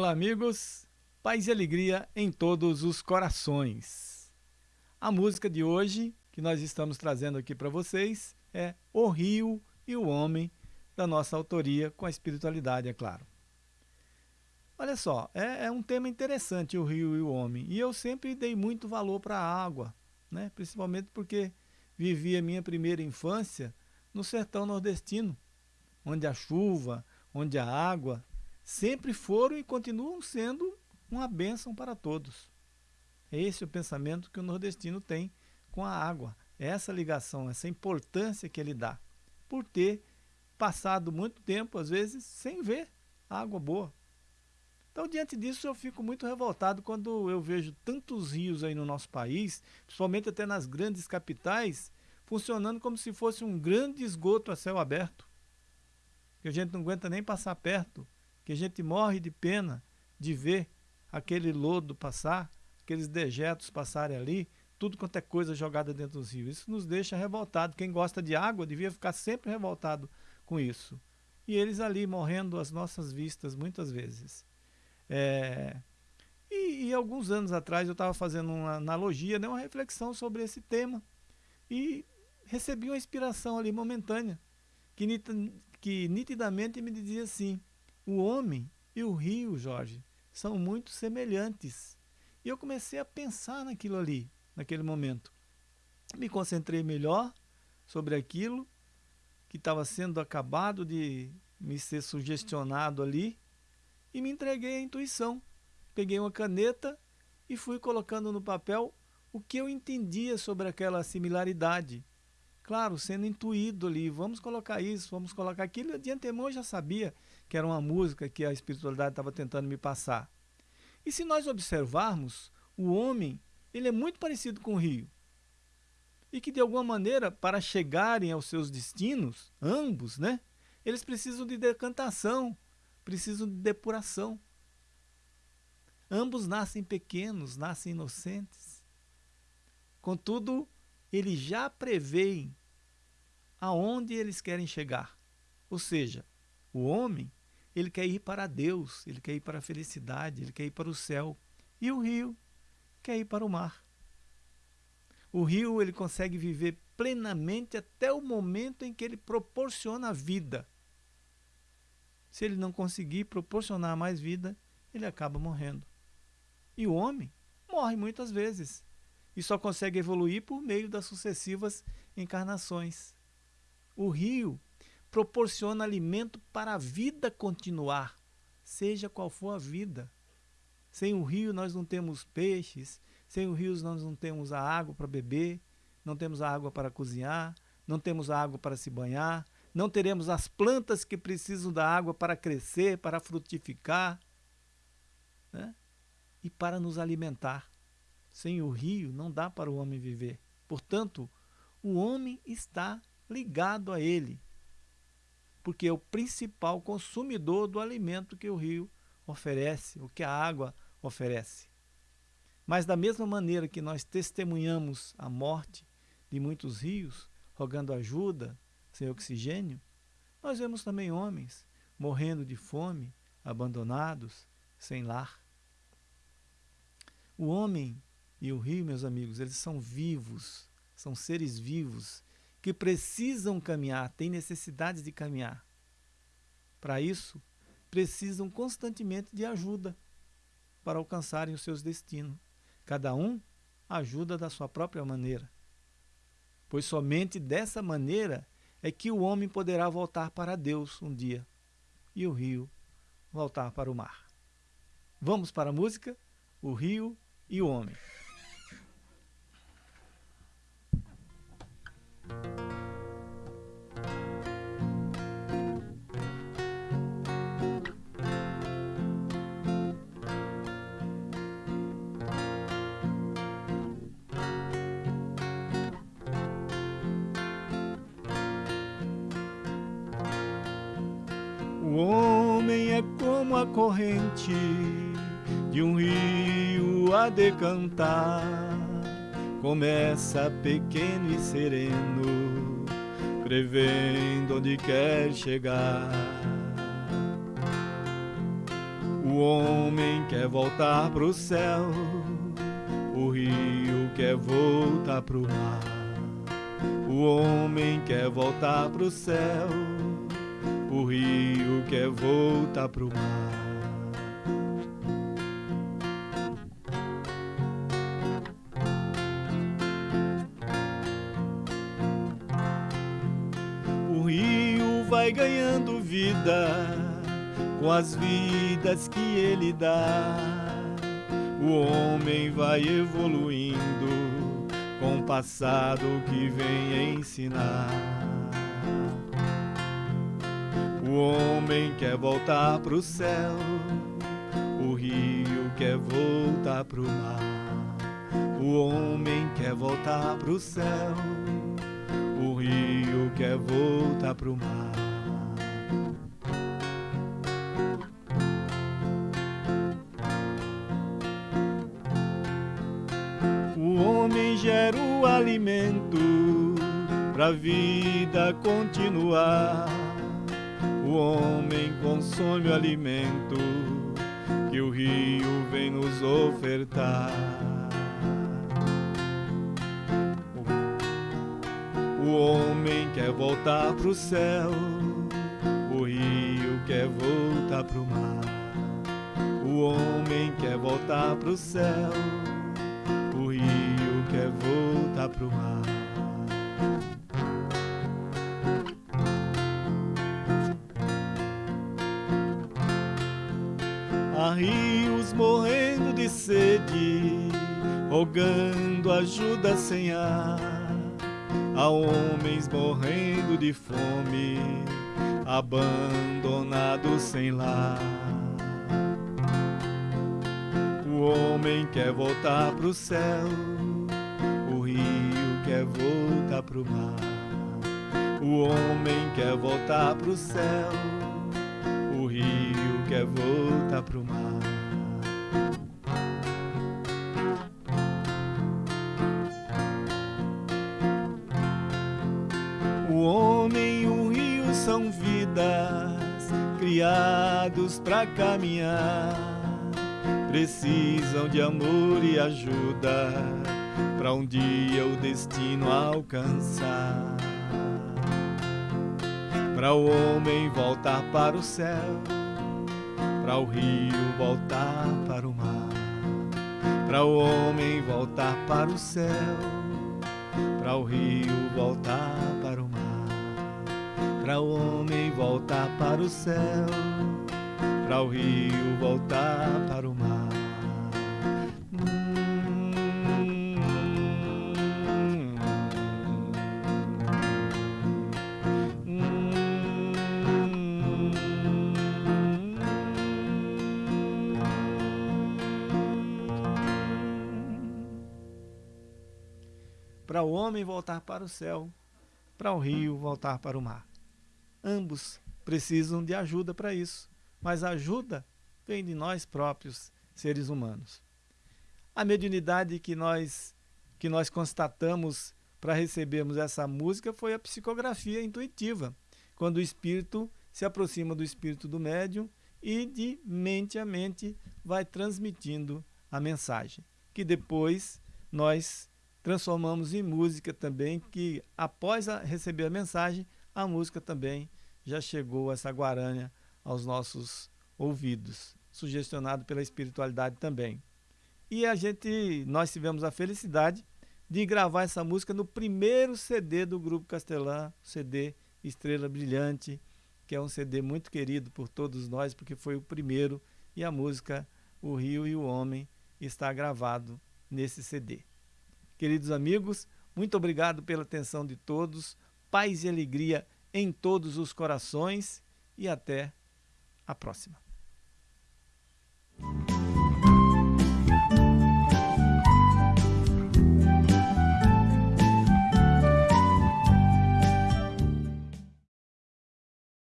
Olá, amigos. Paz e alegria em todos os corações. A música de hoje que nós estamos trazendo aqui para vocês é O Rio e o Homem, da nossa autoria, com a espiritualidade, é claro. Olha só, é, é um tema interessante o rio e o homem. E eu sempre dei muito valor para a água, né? principalmente porque vivi a minha primeira infância no sertão nordestino, onde a chuva, onde a água sempre foram e continuam sendo uma bênção para todos. Esse é o pensamento que o nordestino tem com a água, essa ligação, essa importância que ele dá, por ter passado muito tempo, às vezes, sem ver água boa. Então, diante disso, eu fico muito revoltado quando eu vejo tantos rios aí no nosso país, principalmente até nas grandes capitais, funcionando como se fosse um grande esgoto a céu aberto, que a gente não aguenta nem passar perto, que a gente morre de pena de ver aquele lodo passar, aqueles dejetos passarem ali, tudo quanto é coisa jogada dentro dos rios. Isso nos deixa revoltado. Quem gosta de água devia ficar sempre revoltado com isso. E eles ali morrendo às nossas vistas muitas vezes. É... E, e, alguns anos atrás eu estava fazendo uma analogia, né, uma reflexão sobre esse tema. E recebi uma inspiração ali momentânea, que, que nitidamente me dizia assim, o homem e o rio, Jorge, são muito semelhantes. E eu comecei a pensar naquilo ali, naquele momento. Me concentrei melhor sobre aquilo que estava sendo acabado de me ser sugestionado ali e me entreguei à intuição. Peguei uma caneta e fui colocando no papel o que eu entendia sobre aquela similaridade claro, sendo intuído ali, vamos colocar isso, vamos colocar aquilo. De antemão eu já sabia que era uma música que a espiritualidade estava tentando me passar. E se nós observarmos, o homem, ele é muito parecido com o rio. E que de alguma maneira, para chegarem aos seus destinos, ambos, né? Eles precisam de decantação, precisam de depuração. Ambos nascem pequenos, nascem inocentes. Contudo, eles já preveem aonde eles querem chegar. Ou seja, o homem, ele quer ir para Deus, ele quer ir para a felicidade, ele quer ir para o céu. E o rio quer ir para o mar. O rio ele consegue viver plenamente até o momento em que ele proporciona a vida. Se ele não conseguir proporcionar mais vida, ele acaba morrendo. E o homem morre muitas vezes e só consegue evoluir por meio das sucessivas encarnações. O rio proporciona alimento para a vida continuar, seja qual for a vida. Sem o rio nós não temos peixes, sem o rio nós não temos a água para beber, não temos a água para cozinhar, não temos a água para se banhar, não teremos as plantas que precisam da água para crescer, para frutificar né? e para nos alimentar. Sem o rio não dá para o homem viver. Portanto, o homem está ligado a ele, porque é o principal consumidor do alimento que o rio oferece, o que a água oferece. Mas da mesma maneira que nós testemunhamos a morte de muitos rios, rogando ajuda, sem oxigênio, nós vemos também homens morrendo de fome, abandonados, sem lar. O homem e o rio, meus amigos, eles são vivos, são seres vivos que precisam caminhar, têm necessidade de caminhar. Para isso, precisam constantemente de ajuda para alcançarem os seus destinos. Cada um ajuda da sua própria maneira. Pois somente dessa maneira é que o homem poderá voltar para Deus um dia e o rio voltar para o mar. Vamos para a música? O rio e o homem. Homem é como a corrente de um rio a decantar. Começa pequeno e sereno, prevendo onde quer chegar. O homem quer voltar pro céu, o rio quer voltar pro mar. O homem quer voltar pro céu, o rio quer voltar pro mar. O rio vai ganhando vida com as vidas que ele dá. O homem vai evoluindo com o passado que vem ensinar. Homem quer voltar pro céu, o rio quer voltar pro mar. O homem quer voltar pro céu, o rio quer voltar pro mar. O homem gera o alimento pra vida continuar. O homem consome o alimento que o rio vem nos ofertar. O homem quer voltar pro céu, o rio quer voltar pro mar. O homem quer voltar pro céu, o rio quer voltar pro mar. Rios morrendo de sede, rogando ajuda sem ar. Há homens morrendo de fome, abandonados sem lar. O homem quer voltar pro céu, o rio quer voltar pro mar. O homem quer voltar pro céu, o rio quer voltar pro mar. O homem e o rio são vidas criados para caminhar. Precisam de amor e ajuda para um dia o destino alcançar. Para o homem voltar para o céu, para o rio voltar para o mar. Para o homem voltar para o céu, para o rio voltar para o mar. Para o homem voltar para o céu, para o rio voltar para o Para o homem voltar para o céu, para o rio voltar para o mar. Ambos precisam de ajuda para isso, mas a ajuda vem de nós próprios, seres humanos. A mediunidade que nós, que nós constatamos para recebermos essa música foi a psicografia intuitiva, quando o espírito se aproxima do espírito do médium e de mente a mente vai transmitindo a mensagem, que depois nós transformamos em música também, que após a receber a mensagem, a música também já chegou essa guaranha aos nossos ouvidos, sugestionado pela espiritualidade também. E a gente, nós tivemos a felicidade de gravar essa música no primeiro CD do Grupo Castelã, CD Estrela Brilhante, que é um CD muito querido por todos nós, porque foi o primeiro, e a música O Rio e o Homem está gravado nesse CD. Queridos amigos, muito obrigado pela atenção de todos, paz e alegria em todos os corações e até a próxima.